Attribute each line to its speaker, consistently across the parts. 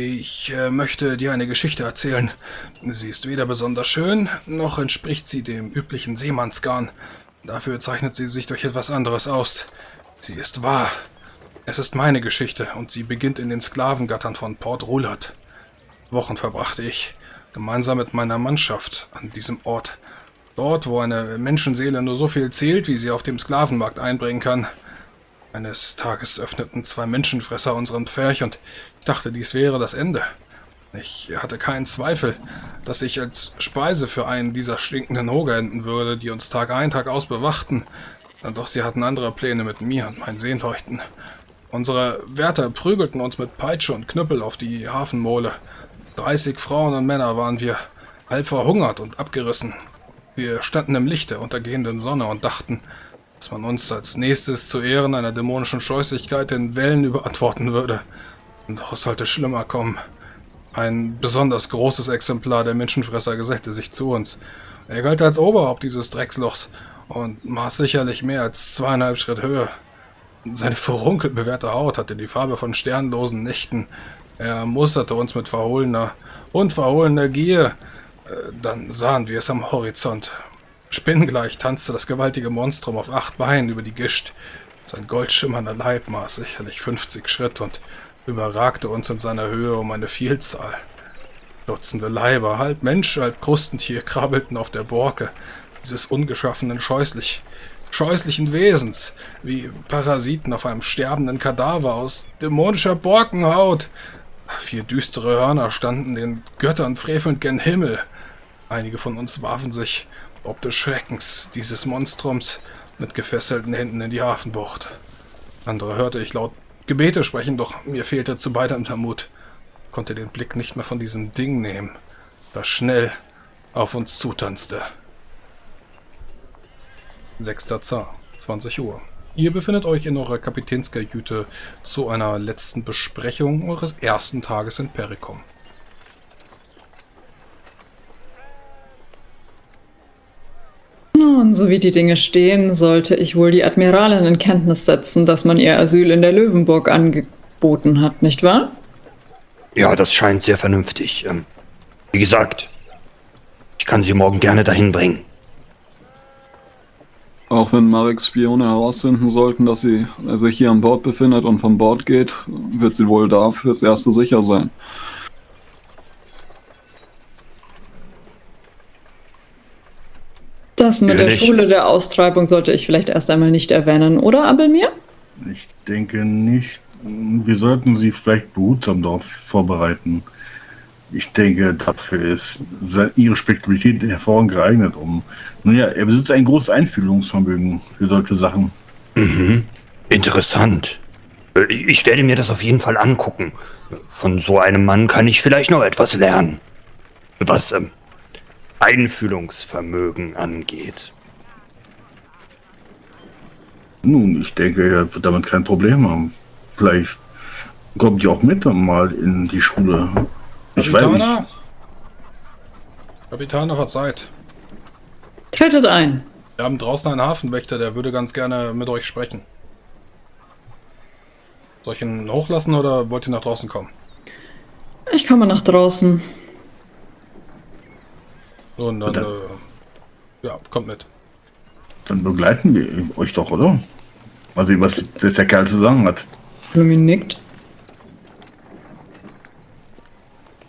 Speaker 1: Ich äh, möchte dir eine Geschichte erzählen. Sie ist weder besonders schön, noch entspricht sie dem üblichen Seemannsgarn. Dafür zeichnet sie sich durch etwas anderes aus. Sie ist wahr. Es ist meine Geschichte und sie beginnt in den Sklavengattern von Port Roulard. Wochen verbrachte ich gemeinsam mit meiner Mannschaft an diesem Ort. Dort, wo eine Menschenseele nur so viel zählt, wie sie auf dem Sklavenmarkt einbringen kann. Eines Tages öffneten zwei Menschenfresser unseren Pferch und ich dachte, dies wäre das Ende. Ich hatte keinen Zweifel, dass ich als Speise für einen dieser stinkenden Hoger enden würde, die uns Tag ein, Tag aus bewachten. Doch sie hatten andere Pläne mit mir und meinen Sehnleuchten. Unsere Wärter prügelten uns mit Peitsche und Knüppel auf die Hafenmole. 30 Frauen und Männer waren wir, halb verhungert und abgerissen. Wir standen im Licht der untergehenden Sonne und dachten, dass man uns als nächstes zu Ehren einer dämonischen Scheußlichkeit den Wellen überantworten würde. Doch es sollte schlimmer kommen. Ein besonders großes Exemplar der Menschenfresser gesellte sich zu uns. Er galt als Oberhaupt dieses Dreckslochs und maß sicherlich mehr als zweieinhalb Schritt Höhe. Seine verrunkelt bewährte Haut hatte die Farbe von sternlosen Nächten. Er musterte uns mit verhohlener und verhohlener Gier. Äh, dann sahen wir es am Horizont. Spinnengleich tanzte das gewaltige Monstrum auf acht Beinen über die Gischt. Sein goldschimmernder Leib maß sicherlich 50 Schritt und überragte uns in seiner Höhe um eine Vielzahl. Dutzende Leiber, halb Mensch, halb Krustentier, krabbelten auf der Borke dieses ungeschaffenen, scheußlich, scheußlichen Wesens, wie Parasiten auf einem sterbenden Kadaver aus dämonischer Borkenhaut. Vier düstere Hörner standen den Göttern frevelnd gen Himmel. Einige von uns warfen sich ob des Schreckens dieses Monstrums mit gefesselten Händen in die Hafenbucht. Andere hörte ich laut Gebete sprechen, doch mir fehlte zu beidem der Mut. Konnte den Blick nicht mehr von diesem Ding nehmen, das schnell auf uns zutanzte. 6. Zar, 20 Uhr. Ihr befindet euch in eurer Kapitänskajüte zu einer letzten Besprechung eures ersten Tages in Pericom.
Speaker 2: Nun, so wie die Dinge stehen, sollte ich wohl die Admiralin in Kenntnis setzen, dass man ihr Asyl in der Löwenburg angeboten hat, nicht wahr?
Speaker 3: Ja, das scheint sehr vernünftig. Ähm, wie gesagt, ich kann sie morgen gerne dahin bringen.
Speaker 4: Auch wenn Mareks Spione herausfinden sollten, dass sie sich hier an Bord befindet und von Bord geht, wird sie wohl da fürs Erste sicher sein.
Speaker 2: Das mit der Schule der Austreibung sollte ich vielleicht erst einmal nicht erwähnen, oder, Abelmir?
Speaker 5: Ich denke nicht. Wir sollten sie vielleicht behutsam darauf vorbereiten. Ich denke, dafür ist ihre Spekulität hervorragend geeignet, um. Naja, er besitzt ein großes Einfühlungsvermögen für solche Sachen.
Speaker 3: Mhm. Interessant. Ich werde mir das auf jeden Fall angucken. Von so einem Mann kann ich vielleicht noch etwas lernen. Was ähm, Einfühlungsvermögen angeht.
Speaker 5: Nun, ich denke, er wird damit kein Problem haben. Vielleicht kommt ihr auch mit mal in die Schule. Ich Kapitaner? weiß nicht.
Speaker 1: Kapitän, hat Zeit.
Speaker 2: Tretet ein.
Speaker 1: Wir haben draußen einen Hafenwächter, der würde ganz gerne mit euch sprechen. Soll ich ihn hochlassen oder wollt ihr nach draußen kommen?
Speaker 2: Ich komme nach draußen.
Speaker 1: Und dann, dann äh, ja, kommt mit.
Speaker 5: Dann begleiten wir euch doch, oder? Also, was der Kerl zu sagen hat.
Speaker 2: Lumi nickt.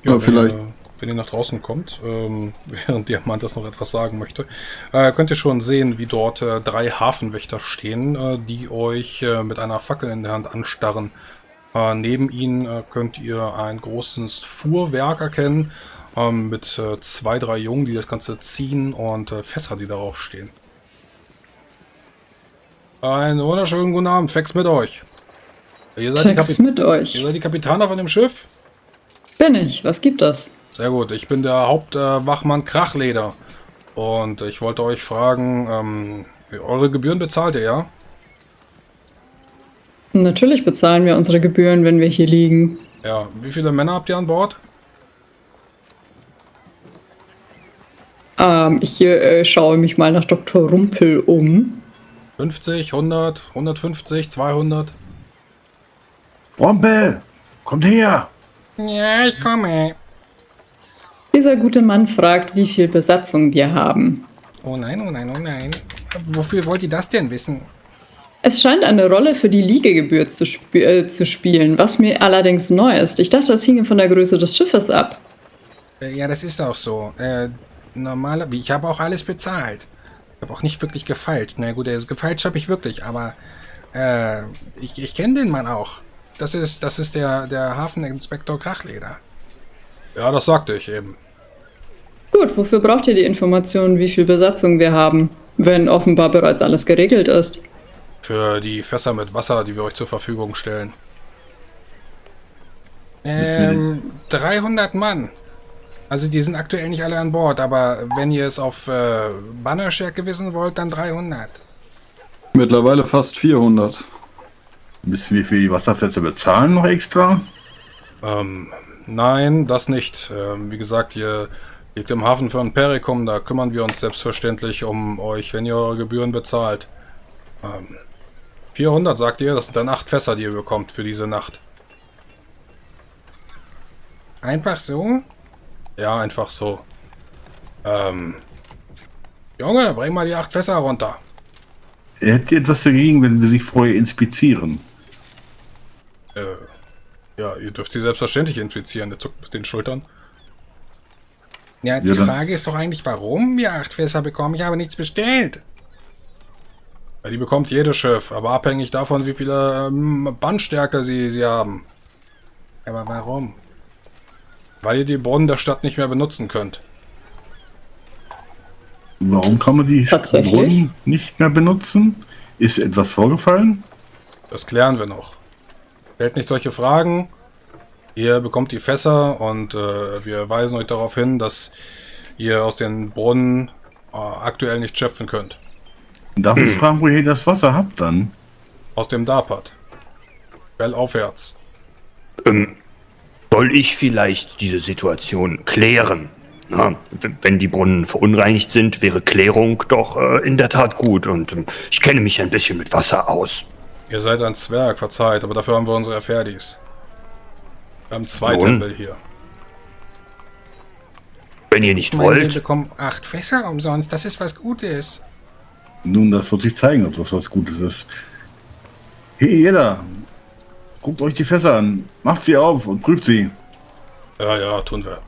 Speaker 1: Ja, ja vielleicht. Ihr, wenn ihr nach draußen kommt, ähm, während Diamant das noch etwas sagen möchte, äh, könnt ihr schon sehen, wie dort äh, drei Hafenwächter stehen, äh, die euch äh, mit einer Fackel in der Hand anstarren. Äh, neben ihnen äh, könnt ihr ein großes Fuhrwerk erkennen, ähm, mit äh, zwei, drei Jungen, die das Ganze ziehen und äh, Fässer, die darauf stehen. Einen wunderschönen guten Abend, Fex mit euch.
Speaker 2: Ihr seid, Fex die mit euch.
Speaker 1: ihr seid die Kapitaner von dem Schiff?
Speaker 2: Bin ich, was gibt das?
Speaker 1: Sehr gut, ich bin der Hauptwachmann äh, Krachleder. Und ich wollte euch fragen, ähm, eure Gebühren bezahlt ihr, ja?
Speaker 2: Natürlich bezahlen wir unsere Gebühren, wenn wir hier liegen.
Speaker 1: Ja, wie viele Männer habt ihr an Bord?
Speaker 2: Ähm, ich äh, schaue mich mal nach Dr. Rumpel um.
Speaker 1: 50, 100, 150, 200.
Speaker 5: Rumpel, kommt her!
Speaker 1: Ja, ich komme.
Speaker 2: Dieser gute Mann fragt, wie viel Besatzung wir haben.
Speaker 1: Oh nein, oh nein, oh nein. Wofür wollt ihr das denn wissen?
Speaker 2: Es scheint eine Rolle für die Liegegebühr zu, sp äh, zu spielen, was mir allerdings neu ist. Ich dachte, das hinge von der Größe des Schiffes ab.
Speaker 1: Äh, Ja, das ist auch so. Äh, normaler, ich habe auch alles bezahlt. Ich habe auch nicht wirklich gefeilt. Na gut, also gefeilt habe ich wirklich, aber äh, ich, ich kenne den Mann auch. Das ist, das ist der, der Hafeninspektor Krachleder. Ja, das sagte ich eben.
Speaker 2: Gut, wofür braucht ihr die Informationen, wie viel Besatzung wir haben, wenn offenbar bereits alles geregelt ist?
Speaker 1: Für die Fässer mit Wasser, die wir euch zur Verfügung stellen. Ähm, 300 Mann. Also die sind aktuell nicht alle an Bord, aber wenn ihr es auf äh, Bannerstärke wissen wollt, dann 300.
Speaker 4: Mittlerweile fast 400.
Speaker 5: Wissen wir, wie viel die Wasserfässer bezahlen noch extra?
Speaker 1: Ähm, nein, das nicht. Ähm, wie gesagt, ihr liegt im Hafen von Perikum, da kümmern wir uns selbstverständlich um euch, wenn ihr eure Gebühren bezahlt. Ähm, 400 sagt ihr, das sind dann 8 Fässer, die ihr bekommt für diese Nacht. Einfach so? Ja, einfach so. Ähm, Junge, bring mal die 8 Fässer runter.
Speaker 5: Hättet ihr etwas dagegen, wenn sie sich vorher inspizieren?
Speaker 1: Äh, ja, ihr dürft sie selbstverständlich infizieren. Der zuckt mit den Schultern. Ja, die
Speaker 5: Ja,
Speaker 1: Frage ist doch eigentlich, warum wir acht Fässer bekommen. Ich habe nichts bestellt. Ja, die bekommt jedes Schiff, aber abhängig davon, wie viele ähm, Bandstärke sie, sie haben. Aber warum? Weil ihr die Brunnen der Stadt nicht mehr benutzen könnt.
Speaker 5: Warum kann man die? Brunnen nicht mehr benutzen? Ist etwas vorgefallen?
Speaker 1: Das klären wir noch. Stellt nicht solche Fragen. Ihr bekommt die Fässer und äh, wir weisen euch darauf hin, dass ihr aus den Brunnen äh, aktuell nicht schöpfen könnt.
Speaker 5: Darf ich fragen, woher ihr das Wasser habt dann?
Speaker 1: Aus dem Darpat. Bellaufwärts.
Speaker 3: Ähm, soll ich vielleicht diese Situation klären? Na, wenn die Brunnen verunreinigt sind, wäre Klärung doch äh, in der Tat gut und ähm, ich kenne mich ein bisschen mit Wasser aus.
Speaker 1: Ihr seid ein Zwerg, verzeiht, aber dafür haben wir unsere Ferdis. Wir haben zwei
Speaker 3: Nun.
Speaker 1: Tempel hier.
Speaker 3: Wenn ihr nicht
Speaker 1: Meine, wir
Speaker 3: wollt,
Speaker 1: bekommen acht Fässer umsonst. Das ist was Gutes.
Speaker 5: Nun, das wird sich zeigen, ob das was Gutes ist. Hey, jeder! Guckt euch die Fässer an, macht sie auf und prüft sie.
Speaker 1: Ja, ja, tun wir.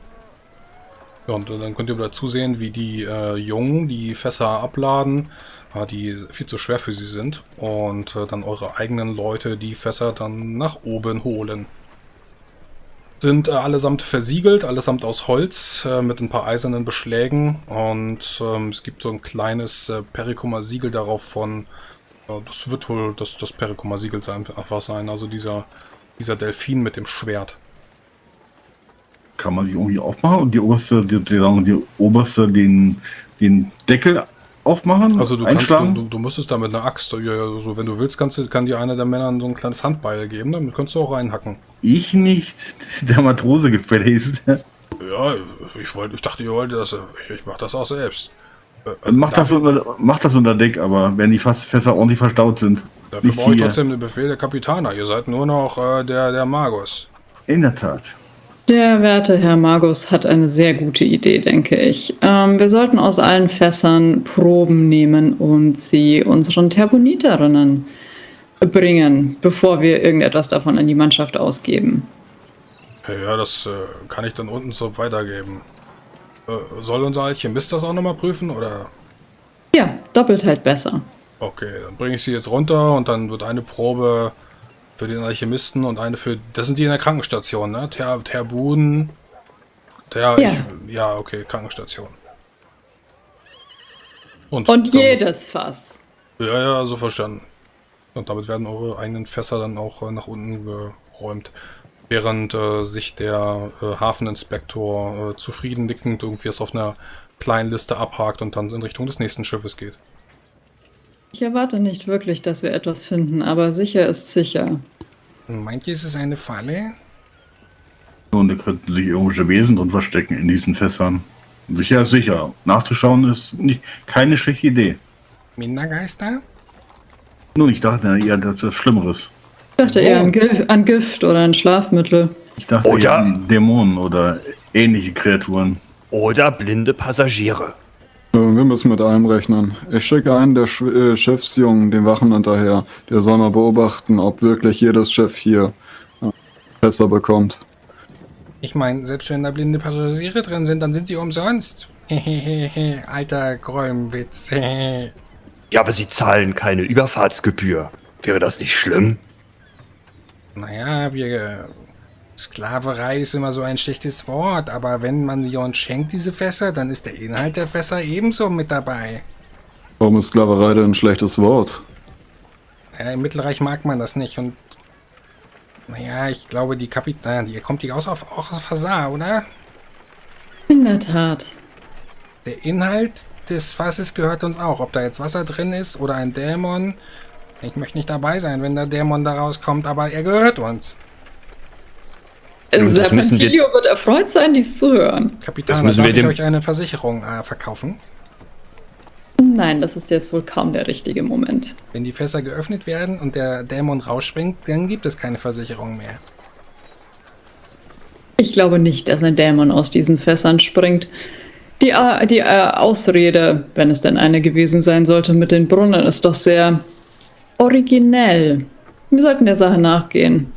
Speaker 1: Ja, und dann könnt ihr wieder zusehen, wie die äh, Jungen die Fässer abladen, äh, die viel zu schwer für sie sind. Und äh, dann eure eigenen Leute die Fässer dann nach oben holen. Sind äh, allesamt versiegelt, allesamt aus Holz, äh, mit ein paar eisernen Beschlägen. Und ähm, es gibt so ein kleines äh, Perikoma-Siegel darauf von, das wird wohl das, das Perikoma-Siegel sein, einfach sein. Also dieser, dieser Delfin mit dem Schwert.
Speaker 5: Kann man die irgendwie aufmachen und die oberste, die, die, sagen, die oberste den, den Deckel aufmachen?
Speaker 1: Also du kannst, du, du müsstest da mit einer Axt, ja, so wenn du willst, kannst du, kann dir einer der Männer so ein kleines Handbeil geben, damit kannst du auch reinhacken.
Speaker 5: Ich nicht, der Matrose gefälligst.
Speaker 1: Ja, ich wollte, ich dachte, ihr wolltet das, ich, ich mach das auch selbst. Äh,
Speaker 5: Mach das, unter, mach das unter Deck, aber wenn die Fässer ordentlich verstaut sind.
Speaker 1: dafür
Speaker 5: nicht
Speaker 1: brauche ich trotzdem den Befehl der Kapitaner. Ihr seid nur noch äh, der, der Magus.
Speaker 5: In der Tat.
Speaker 2: Der werte Herr Magus hat eine sehr gute Idee, denke ich. Ähm, wir sollten aus allen Fässern Proben nehmen und sie unseren Terponiterinnen bringen, bevor wir irgendetwas davon an die Mannschaft ausgeben.
Speaker 1: Ja, ja, das äh, kann ich dann unten so weitergeben. Äh, soll unser Alchemist das auch nochmal prüfen, oder?
Speaker 2: Ja, doppelt halt besser.
Speaker 1: Okay, dann bringe ich sie jetzt runter und dann wird eine Probe für den Alchemisten und eine für. Das sind die in der Krankenstation, ne? Ter, Terbuden. Der,
Speaker 2: Ja.
Speaker 1: Ich, ja, okay, Krankenstation.
Speaker 2: Und
Speaker 1: damit-
Speaker 2: jedes Fass.
Speaker 1: Ja, ja, so verstanden. Und damit werden eure eigenen Fässer dann auch äh, nach unten geräumt. Während äh, sich der äh, Hafeninspektor äh, zufrieden nickend irgendwie es auf einer kleinen Liste abhakt und dann in Richtung des nächsten Schiffes geht.
Speaker 2: Ich erwarte nicht wirklich, dass wir etwas finden, aber sicher ist sicher.
Speaker 1: Meint ihr, es ist eine Falle?
Speaker 5: Und da könnten sich irgendwelche Wesen drin verstecken in diesen Fässern. Sicher ist sicher. Nachzuschauen ist nicht, keine schlechte Idee.
Speaker 1: Mindergeister?
Speaker 5: Nun, ich dachte eher, das ist Schlimmeres.
Speaker 2: Ich dachte eher an, Gif an Gift oder an Schlafmittel.
Speaker 5: Ich dachte,
Speaker 3: Oder-
Speaker 5: eben Dämonen oder ähnliche Kreaturen.
Speaker 3: Oder blinde Passagiere.
Speaker 4: Wir müssen mit allem rechnen. Ich schicke einen der Sch äh, Schiffsjungen den Wachen hinterher. Der soll mal beobachten, ob wirklich jedes Schiff hier äh, Fässer bekommt.
Speaker 1: Ich meine, selbst wenn da blinde Passagiere drin sind, dann sind sie umsonst. Hehehe, alter Gräumwitz.
Speaker 3: Ja, aber sie zahlen keine Überfahrtsgebühr. Wäre das nicht schlimm?
Speaker 1: Naja, wir. Sklaverei ist immer so ein schlechtes Wort, aber wenn man uns schenkt, diese Fässer, dann ist der Inhalt der Fässer ebenso mit dabei.
Speaker 4: Warum ist Sklaverei denn ein schlechtes Wort?
Speaker 1: Ja, Im Mittelreich mag man das nicht und. Naja, ich glaube, die Kapit. Naja, die kommt die aus auf, auch aus Fasar, oder?
Speaker 2: In der Tat.
Speaker 1: Der Inhalt des Fasses gehört uns auch. Ob da jetzt Wasser drin ist oder ein Dämon. Ich möchte nicht dabei sein, wenn der Dämon da rauskommt, aber er gehört uns.
Speaker 3: Wir-
Speaker 2: Serpentilio wird erfreut sein, dies zu hören.
Speaker 1: Kapitän,
Speaker 3: Das müssen
Speaker 1: darf
Speaker 3: wir
Speaker 1: ich euch eine Versicherung äh, verkaufen?
Speaker 2: Nein, das ist jetzt wohl kaum der richtige Moment.
Speaker 1: Wenn die Fässer geöffnet werden und der Dämon rausspringt, dann gibt es keine Versicherung mehr.
Speaker 2: Ich glaube nicht, dass ein Dämon aus diesen Fässern springt. Die, äh, die äh, Ausrede, wenn es denn eine gewesen sein sollte, mit den Brunnen ist doch sehr originell. Wir sollten der Sache nachgehen.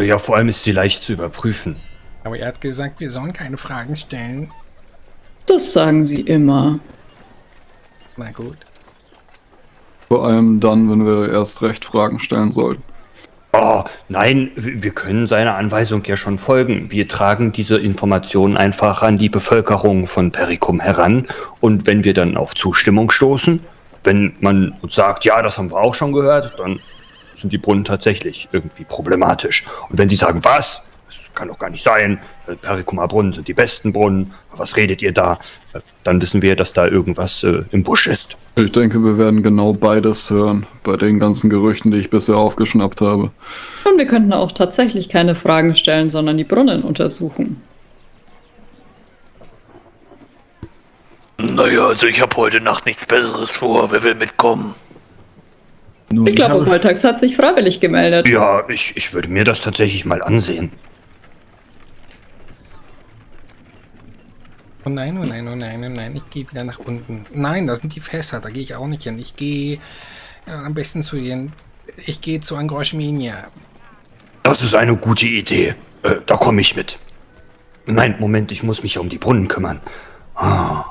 Speaker 3: Ja, vor allem ist sie leicht zu überprüfen.
Speaker 1: Aber er hat gesagt, wir sollen keine Fragen stellen.
Speaker 2: Das sagen sie immer.
Speaker 1: Na gut.
Speaker 4: Vor allem dann, wenn wir erst recht Fragen stellen sollten.
Speaker 3: Oh, nein, wir können seiner Anweisung ja schon folgen. Wir tragen diese Informationen einfach an die Bevölkerung von Pericum heran. Und wenn wir dann auf Zustimmung stoßen, wenn man uns sagt, ja, das haben wir auch schon gehört, dann sind die Brunnen tatsächlich irgendwie problematisch. Und wenn sie sagen, was? Das kann doch gar nicht sein. äh, Pericumer Brunnen sind die besten Brunnen. Was redet ihr da? Äh, Dann wissen wir, dass da irgendwas äh, im Busch ist.
Speaker 4: Ich denke, wir werden genau beides hören, bei den ganzen Gerüchten, die ich bisher aufgeschnappt habe.
Speaker 2: Und wir könnten auch tatsächlich keine Fragen stellen, sondern die Brunnen untersuchen.
Speaker 6: Naja, also ich habe heute Nacht nichts Besseres vor. Wer will mitkommen?
Speaker 5: Nun,
Speaker 2: Ich glaube, Voltax hat sich freiwillig gemeldet.
Speaker 3: Ja, ich, ich würde mir das tatsächlich mal ansehen.
Speaker 1: Oh nein, oh nein, oh nein, oh nein, ich gehe wieder nach unten. Nein, da sind die Fässer, da gehe ich auch nicht hin. Ich gehe äh, am besten zu den. Ich gehe zu Angroschminia.
Speaker 3: Das ist eine gute Idee. Äh, da komme ich mit. Nein, Moment, ich muss mich um die Brunnen kümmern. Ah.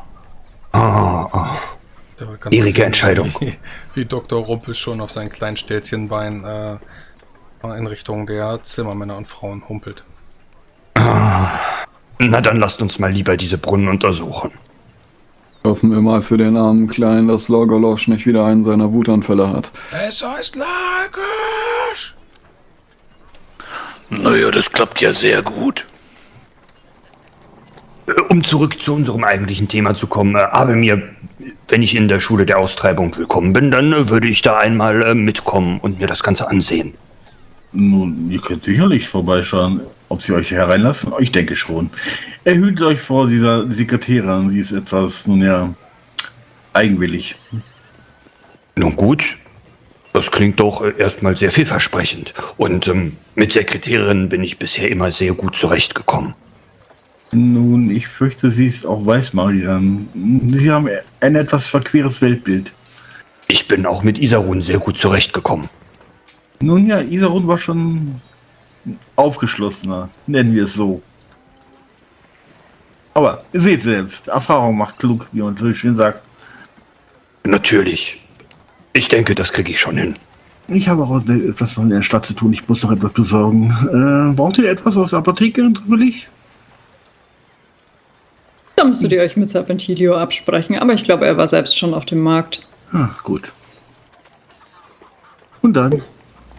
Speaker 3: Ah, ah.
Speaker 1: Du
Speaker 3: Schwierige
Speaker 1: sehen,
Speaker 3: Entscheidung.
Speaker 1: Wie, wie Dr. Rumpel schon auf sein kleinen Stelzchenbein äh, in Richtung der Zimmermänner und Frauen humpelt.
Speaker 3: Na, dann lasst uns mal lieber diese Brunnen untersuchen.
Speaker 4: Hoffen wir mal für den armen Kleinen, dass Lorgolosch nicht wieder einen seiner Wutanfälle hat.
Speaker 1: Es heißt Lagersch!
Speaker 6: Naja, das klappt ja sehr gut.
Speaker 3: Um zurück zu unserem eigentlichen Thema zu kommen, äh, habe mir, wenn ich in der Schule der Austreibung willkommen bin, dann äh, würde ich da einmal äh, mitkommen und mir das Ganze ansehen.
Speaker 5: Nun, ihr könnt sicherlich vorbeischauen. Ob sie euch hereinlassen? Ich denke schon. Erhütet euch vor dieser Sekretärin. Sie ist etwas, nun ja, eigenwillig.
Speaker 3: Nun gut, das klingt doch erstmal sehr vielversprechend. Und ähm, mit Sekretärinnen bin ich bisher immer sehr gut zurechtgekommen.
Speaker 5: Nun, ich fürchte, sie ist auch Weißmagierin. Sie haben ein etwas verqueres Weltbild.
Speaker 3: Ich bin auch mit Isarun sehr gut zurechtgekommen.
Speaker 5: Nun ja, Isarun war schon aufgeschlossener, nennen wir es so. Aber ihr seht selbst, Erfahrung macht klug, wie man so schön sagt.
Speaker 3: Natürlich. Ich denke, das kriege ich schon hin.
Speaker 5: Ich habe auch etwas in der Stadt zu tun, ich muss noch etwas besorgen. Äh, braucht ihr etwas aus der Apotheke zufällig?
Speaker 2: Da müsstet ihr euch mit Serpentilio absprechen, aber ich glaube, er war selbst schon auf dem Markt.
Speaker 5: Ah, gut. Und dann?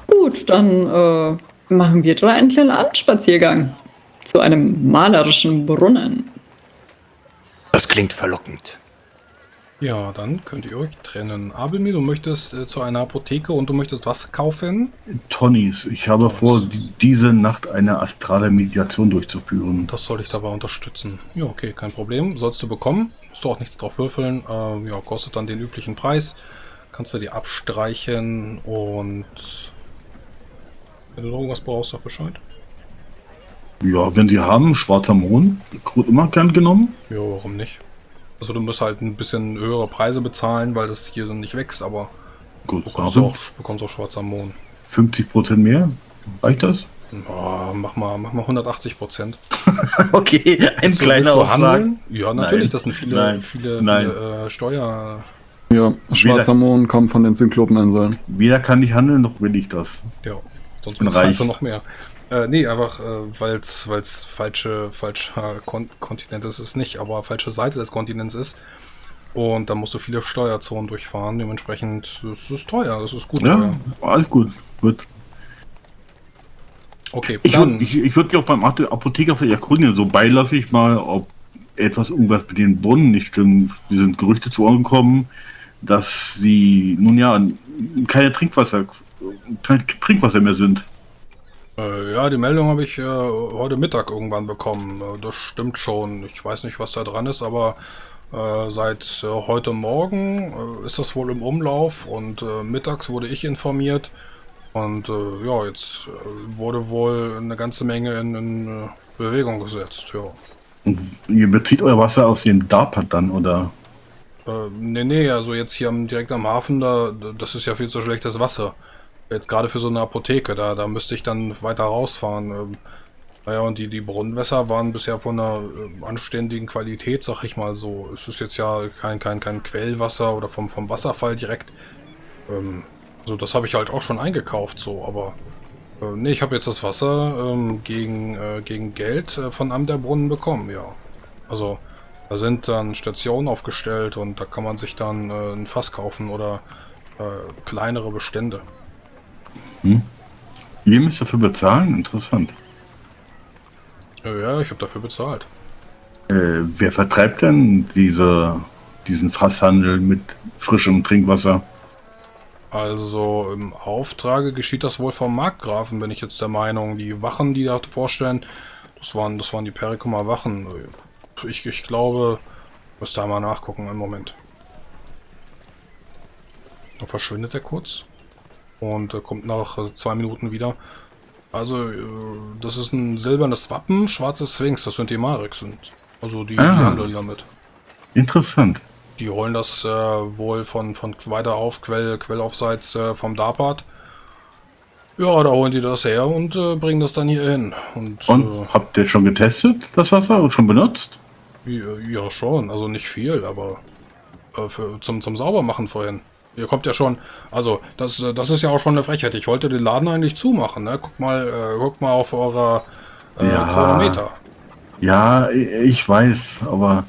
Speaker 2: Gut, dann äh, machen wir drei einen kleinen Abendspaziergang zu einem malerischen Brunnen.
Speaker 3: Das klingt verlockend.
Speaker 1: Ja, dann könnt ihr euch trennen. Abelmir, du möchtest äh, zu einer Apotheke und du möchtest was kaufen?
Speaker 5: Tonys. Ich habe vor, die, diese Nacht eine astrale Meditation durchzuführen.
Speaker 1: Das soll ich dabei unterstützen. Ja, okay, kein Problem. Sollst du bekommen. Musst du auch nichts drauf würfeln. Ähm, ja, kostet dann den üblichen Preis. Kannst du dir abstreichen und wenn du noch irgendwas brauchst, sag Bescheid.
Speaker 5: Ja, wenn sie haben, schwarzer Mohn, wird immer gern genommen.
Speaker 1: Ja, warum nicht? Also du musst halt ein bisschen höhere Preise bezahlen, weil das hier dann nicht wächst, aber
Speaker 5: Gut,
Speaker 1: bekommst du
Speaker 5: aber
Speaker 1: auch, bekommst auch schwarzer Mohn.
Speaker 5: 50% mehr, reicht das?
Speaker 1: Ja, mach mal, mach mal 180 Prozent.
Speaker 5: Okay, ein kleiner Aufschlag.
Speaker 1: Ja, natürlich,
Speaker 5: Nein.
Speaker 1: das sind viele,
Speaker 5: Nein.
Speaker 1: viele,
Speaker 5: Nein.
Speaker 1: viele äh, Steuer.
Speaker 4: Ja, schwarzer Mohn kommt von den Zyklopeninseln.
Speaker 5: Weder kann ich handeln, noch will ich das.
Speaker 1: Ja, sonst bezahlst du noch mehr. Äh, nee, einfach, äh, weil es falsche, falscher Kon Kontinent ist, ist nicht, aber falsche Seite des Kontinents ist. Und da musst du viele Steuerzonen durchfahren. Dementsprechend, es ist teuer, es ist gut
Speaker 5: Ja,
Speaker 1: teuer.
Speaker 5: alles gut. gut.
Speaker 1: Okay,
Speaker 5: Ich
Speaker 1: dann.
Speaker 5: würde ich, ich würd mich auch beim Apothe- Apotheker vielleicht erkundigen, so beiläufig mal, ob etwas irgendwas mit den Brunnen nicht stimmt. Wir sind Gerüchte zu Ohren gekommen, dass sie nun ja keine Trinkwasser, kein Trinkwasser mehr sind.
Speaker 1: Äh, ja, die Meldung habe ich äh, heute Mittag irgendwann bekommen. Äh, das stimmt schon. Ich weiß nicht, was da dran ist, aber äh, seit äh, heute Morgen äh, ist das wohl im Umlauf und mittags wurde ich informiert. Und ja, jetzt wurde wohl eine ganze Menge in, in Bewegung gesetzt. Ja.
Speaker 5: Und ihr bezieht euer Wasser aus dem DARPAT dann, oder?
Speaker 1: Äh, nee, nee, also jetzt hier am, direkt am Hafen, da, das ist ja viel zu schlechtes Wasser. Jetzt gerade für so eine Apotheke, da, da müsste ich dann weiter rausfahren. Ähm, naja, und die, die Brunnenwässer waren bisher von einer äh, anständigen Qualität, sag ich mal so. Es ist jetzt ja kein, kein, kein Quellwasser oder vom, vom Wasserfall direkt. Ähm, so, das habe ich halt auch schon eingekauft, so, aber. Äh, nee, ich habe jetzt das Wasser ähm, gegen, äh, gegen Geld äh, von einem der Brunnen bekommen, ja. Also, da sind dann Stationen aufgestellt und da kann man sich dann äh, ein Fass kaufen oder äh, kleinere Bestände.
Speaker 5: Ihr müsst dafür bezahlen? Interessant.
Speaker 1: Ja, ich habe dafür bezahlt.
Speaker 5: Äh, wer vertreibt denn diese, diesen Fasshandel mit frischem Trinkwasser?
Speaker 1: Also im Auftrage geschieht das wohl vom Markgrafen, bin ich jetzt der Meinung. Die Wachen, die da vorstellen, das waren, das waren die Perikumer Wachen. Ich, ich glaube, müsste einmal nachgucken, einen Moment. Dann verschwindet er kurz und äh, kommt nach äh, zwei Minuten wieder. Also, äh, das ist ein silbernes Wappen, schwarzes Sphinx, das sind die Mareks sind. Also die, die
Speaker 5: Ah.
Speaker 1: handeln damit.
Speaker 5: Interessant.
Speaker 1: Die holen das äh, wohl von, von weiter auf, Quell, Quellaufseits vom Darpat. Ja, da holen die das her und bringen das dann hier hin. Und,
Speaker 5: Und habt ihr schon getestet, das Wasser, und schon benutzt?
Speaker 1: ja, ja, schon. Also nicht viel, aber für, zum, zum Saubermachen vorhin. Ihr kommt ja schon, also das, äh, das ist ja auch schon eine Frechheit. Ich wollte den Laden eigentlich zumachen. Ne? Guck mal, äh, guck mal auf eurer äh,
Speaker 5: Ja.
Speaker 1: Chronometer.
Speaker 5: Ja, ich weiß, aber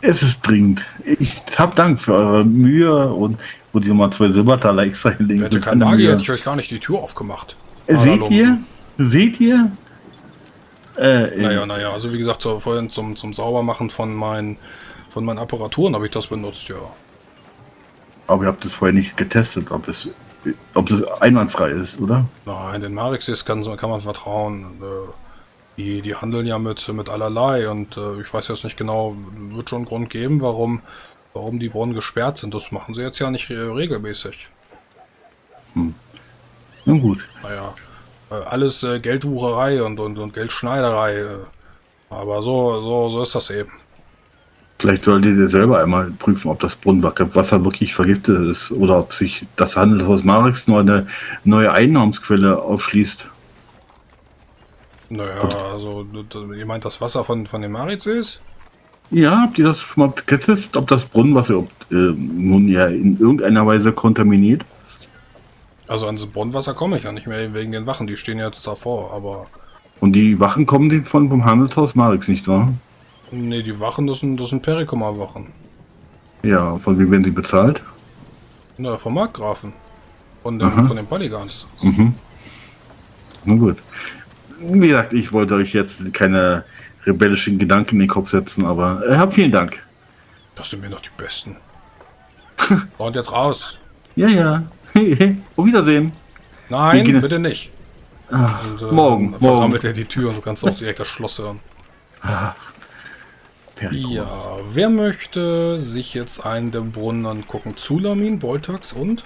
Speaker 5: es ist dringend. Ich hab Dank für eure Mühe und wo die nochmal zwei Silbertaler extra hinlegen.
Speaker 1: Hätte
Speaker 5: Das ist
Speaker 1: kein
Speaker 5: eine
Speaker 1: Magie,
Speaker 5: Mühe.
Speaker 1: hätte ich euch gar nicht die Tür aufgemacht.
Speaker 5: Äh, Seht ihr? Seht ihr? Äh,
Speaker 1: Naja, naja, also wie gesagt, so, vorhin zum, zum Saubermachen von meinen, von meinen Apparaturen habe ich das benutzt, ja.
Speaker 5: Aber ihr habt es vorher nicht getestet, ob es, ob es einwandfrei ist, oder?
Speaker 1: Nein, den Marixis kann, kann man vertrauen. Äh, Die, die handeln ja mit, mit allerlei und äh, ich weiß jetzt nicht genau, wird schon einen Grund geben, warum, warum die Brunnen gesperrt sind. Das machen sie jetzt ja nicht äh, regelmäßig.
Speaker 5: Na gut.
Speaker 1: Naja, alles Geldwucherei und, und, und Geldschneiderei. Aber so, so, so ist das eben.
Speaker 5: Vielleicht solltet ihr selber einmal prüfen, ob das Brunnenwasser wirklich vergiftet ist oder ob sich das Handelshaus Marix nur eine neue Einnahmensquelle aufschließt.
Speaker 1: Naja, also d- d- ihr meint das Wasser von, von den Marizes?
Speaker 5: Ja, habt ihr das schon mal getestet, ob das Brunnenwasser ob, äh, nun ja in irgendeiner Weise kontaminiert?
Speaker 1: Also ans Brunnenwasser komme ich ja nicht mehr wegen den Wachen, die stehen jetzt davor, aber
Speaker 5: Und die Wachen kommen den von vom Handelshaus Marix, nicht wahr?
Speaker 1: Nee, die Wachen, das sind, das sind Perikumer-Wachen.
Speaker 5: Ja, von wem werden sie bezahlt?
Speaker 1: Na, vom Markgrafen. Von den,
Speaker 5: Aha.
Speaker 1: von den Polygons.
Speaker 5: Mhm. Na gut. Wie gesagt, ich wollte euch jetzt keine rebellischen Gedanken in den Kopf setzen, aber äh, vielen Dank.
Speaker 1: Das sind mir noch die Besten. Und jetzt raus.
Speaker 5: Ja, ja. Auf Wiedersehen.
Speaker 1: Nein,
Speaker 5: gehen-
Speaker 1: bitte nicht.
Speaker 5: Ah,
Speaker 1: Und, äh,
Speaker 5: morgen,
Speaker 1: dann
Speaker 5: morgen.
Speaker 1: verrammelt er die Tür und du kannst auch direkt das Schloss hören. Ja, wer möchte sich jetzt einen der Brunnen angucken? Zulamin, Boltax und?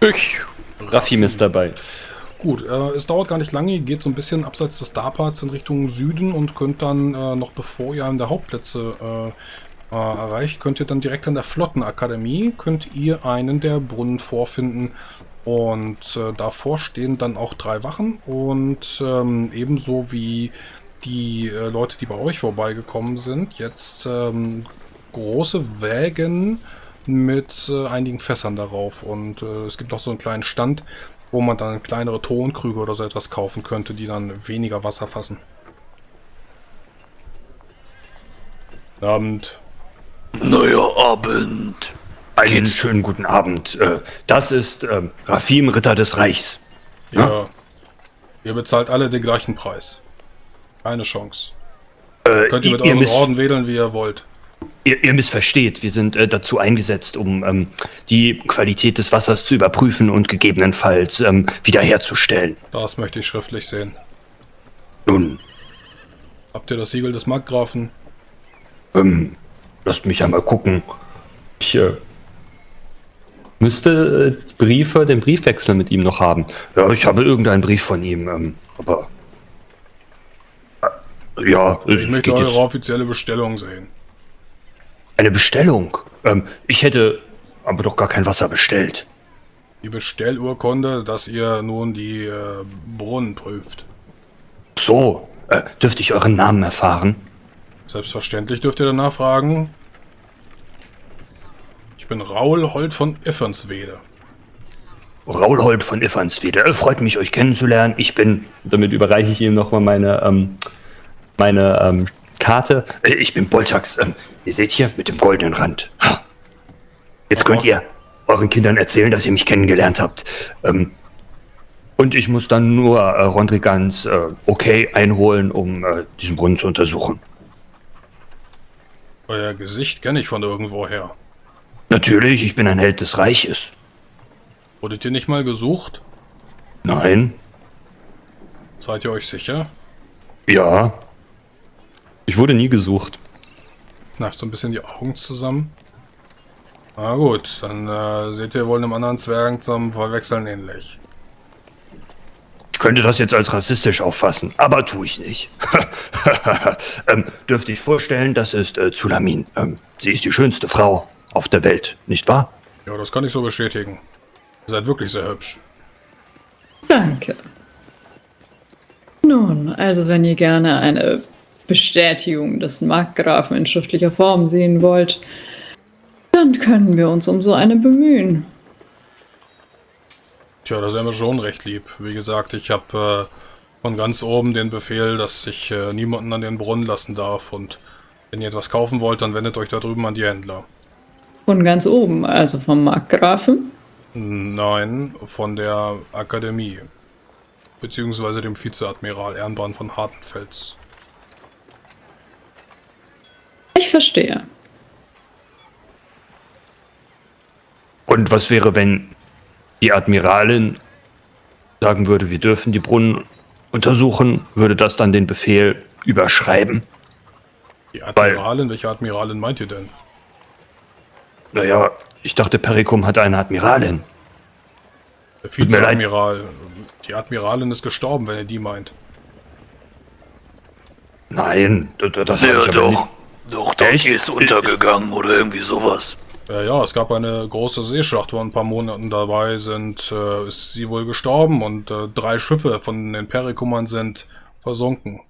Speaker 3: Ich. Raffim ist dabei.
Speaker 1: Gut, äh, es dauert gar nicht lange, ihr geht so ein bisschen abseits des Starparts in Richtung Süden und könnt dann, äh, noch bevor ihr einen der Hauptplätze äh, äh, erreicht, könnt ihr dann direkt an der Flottenakademie, könnt ihr einen der Brunnen vorfinden und äh, davor stehen dann auch drei Wachen und ähm, ebenso wie die äh, Leute, die bei euch vorbeigekommen sind, jetzt ähm, große Wägen mit äh, einigen Fässern darauf und äh, es gibt auch so einen kleinen Stand, wo man dann kleinere Tonkrüge oder so etwas kaufen könnte, die dann weniger Wasser fassen. Abend.
Speaker 6: Neuer Abend.
Speaker 3: Einen
Speaker 6: Geht's?
Speaker 3: schönen guten Abend. Äh, Das ist ähm, Rafim, Ritter des Reichs.
Speaker 1: Ja. Ihr bezahlt alle den gleichen Preis. Keine Chance.
Speaker 3: Äh,
Speaker 1: Könnt ihr mit
Speaker 3: miss
Speaker 1: Orden wählen, wie ihr wollt.
Speaker 3: ihr, ihr missversteht. Wir sind äh, dazu eingesetzt, um ähm, die Qualität des Wassers zu überprüfen und gegebenenfalls ähm, wiederherzustellen.
Speaker 1: Das möchte ich schriftlich sehen.
Speaker 3: Nun,
Speaker 1: Habt ihr das Siegel des Markgrafen?
Speaker 3: ähm, lasst mich einmal gucken. Ich äh, müsste äh, die Briefe, den Briefwechsel mit ihm noch haben. Ja, ich habe irgendeinen Brief von ihm, ähm, aber. Ja,
Speaker 1: Ich möchte eure
Speaker 3: jetzt-
Speaker 1: offizielle Bestellung sehen.
Speaker 3: Eine Bestellung. Ähm, ich hätte aber doch gar kein Wasser bestellt.
Speaker 1: Die Bestellurkunde, dass ihr nun die äh, Brunnen prüft.
Speaker 3: So, äh, dürfte ich euren Namen erfahren?
Speaker 1: Selbstverständlich dürft ihr danach fragen. Ich bin Raul Holt von Iffernswede.
Speaker 3: Raulhold von Iffanswede. Äh, freut mich, euch kennenzulernen. Ich bin, damit überreiche ich ihm nochmal meine, ähm, meine ähm, Karte. Äh, ich bin Boltax. Ähm, ihr seht hier mit dem goldenen Rand. Ha. Jetzt könnt ihr euren Kindern erzählen, dass ihr mich kennengelernt habt. Ähm, und ich muss dann nur äh, Rondrigans äh, okay einholen, um äh, diesen Brunnen zu untersuchen.
Speaker 1: Euer Gesicht kenne ich von irgendwoher.
Speaker 3: Natürlich, ich bin ein Held des Reiches.
Speaker 1: Wurdet ihr nicht mal gesucht?
Speaker 3: Nein,
Speaker 1: Seid ihr euch sicher?
Speaker 3: ja. Ich wurde nie gesucht.
Speaker 1: Kneift so ein bisschen die Augen zusammen. Na gut, dann äh, seht ihr wohl einem anderen Zwergen zum Verwechseln ähnlich.
Speaker 3: Ich könnte das jetzt als rassistisch auffassen, aber tue ich nicht. ähm, dürfte ich vorstellen, das ist äh, Zulamin. Ähm, sie ist die schönste Frau auf der Welt, nicht wahr?
Speaker 1: Ja, das kann ich so bestätigen. Ihr seid wirklich sehr hübsch.
Speaker 2: Danke. Nun, also wenn ihr gerne eine Bestätigung des Markgrafen in schriftlicher Form sehen wollt, dann können wir uns um so eine bemühen.
Speaker 1: Tja, das wäre mir schon recht lieb. Wie gesagt, ich habe äh, von ganz oben den Befehl, dass ich äh, niemanden an den Brunnen lassen darf. Und wenn ihr etwas kaufen wollt, dann wendet euch da drüben an die Händler.
Speaker 2: Von ganz oben, also vom Markgrafen.
Speaker 1: Nein, von der Akademie. Beziehungsweise dem Vizeadmiral Ehrenbrand von Hartenfels.
Speaker 2: Ich verstehe.
Speaker 3: Und was wäre, wenn die Admiralin sagen würde, wir dürfen die Brunnen untersuchen, würde das dann den Befehl überschreiben?
Speaker 1: Die Admiralin? Welche Admiralin meint ihr denn?
Speaker 3: Naja, ich dachte, Perikum hat eine Admiralin.
Speaker 1: Der. Vizeadmiral. Die Admiralin ist gestorben, wenn ihr die meint.
Speaker 3: Nein, das, das
Speaker 6: Ja, doch.
Speaker 3: nicht.
Speaker 6: Doch, doch,
Speaker 3: Echt?
Speaker 6: die ist untergegangen oder irgendwie sowas.
Speaker 1: Ja, ja, es gab eine große Seeschlacht vor ein paar Monaten dabei, sind, äh, ist sie wohl gestorben und äh, drei Schiffe von den Perikumern sind versunken.